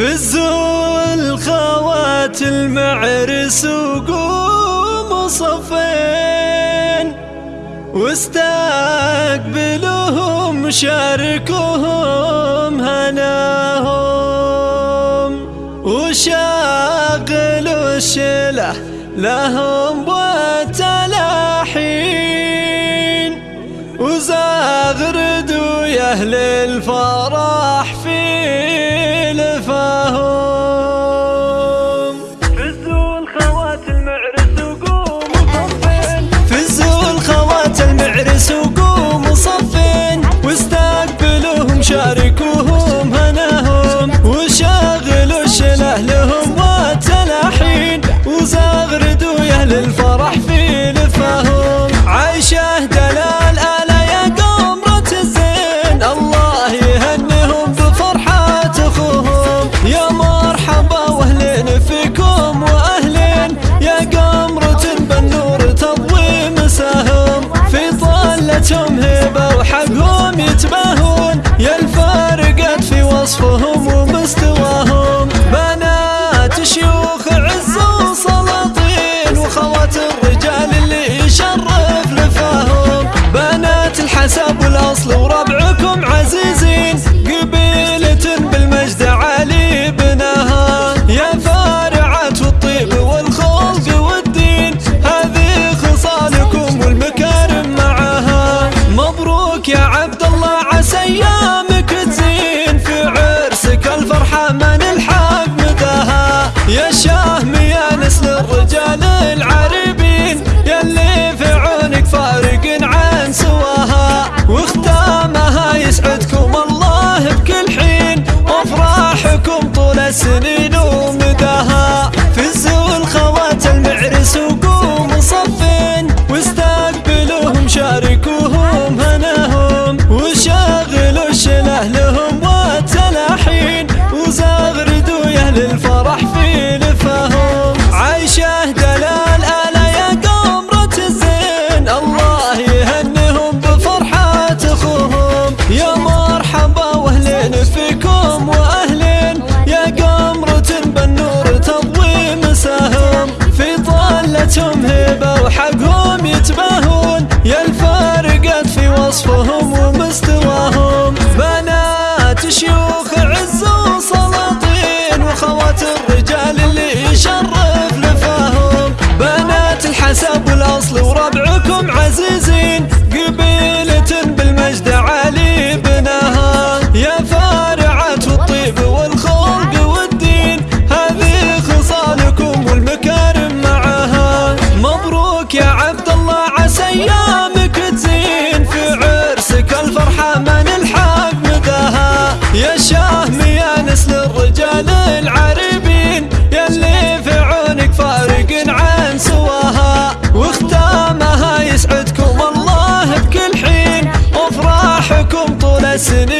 فزوا الخوات المعرس وقوموا صفين. واستقبلوهم شاركوهم هناهم. وشاغلوا الشله لهم وتلاحين وزاغردوا يا أهل الفضل شاركوهم هناهم وشاغلوا شله لهم وتلاحين وزغردوا يا للفرح في لفاهم. عايشة دلال الا يا قمرة الزين. الله يهنهم بفرحة أخوهم. يا مرحبا وأهلين فيكم وأهلين. يا قمرة بالنور تضوي مساهم. في طلتهم هبه وحقهم يتباهون. for sesini وصفهم ومستواهم. بنات شيوخ عز وسلاطين وخوات الرجال اللي يشرف لفاهم بنات الحسب والاصل من الحق مداها يا شهم يا نسل الرجال العريبين يلي في عونك فارق عن سواها. واختامها يسعدكم الله بكل حين. افراحكم طول السنين.